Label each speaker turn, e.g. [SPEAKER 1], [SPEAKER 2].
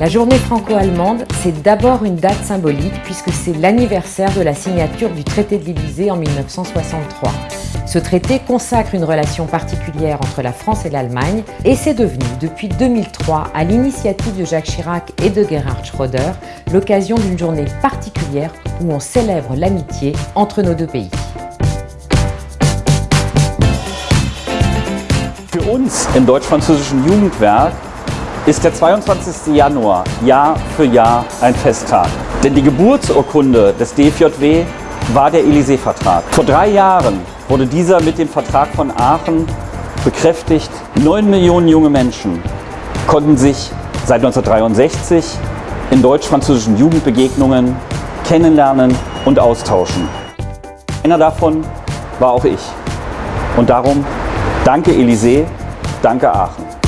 [SPEAKER 1] La journée franco-allemande, c'est d'abord une date symbolique puisque c'est l'anniversaire de la signature du traité de l'Élysée en 1963. Ce traité consacre une relation particulière entre la France et l'Allemagne et c'est devenu, depuis 2003, à l'initiative de Jacques Chirac et de Gerhard Schröder, l'occasion d'une journée particulière où on célèbre l'amitié entre nos deux pays.
[SPEAKER 2] Für uns im deutsch-französischen Jugendwerk ist der 22. Januar Jahr für Jahr ein Festtag. Denn die Geburtsurkunde des DFJW war der Élysée-Vertrag. Vor drei Jahren wurde dieser mit dem Vertrag von Aachen bekräftigt. Neun Millionen junge Menschen konnten sich seit 1963 in deutsch-französischen Jugendbegegnungen kennenlernen und austauschen. Einer davon war auch ich. Und darum danke Élysée, danke Aachen.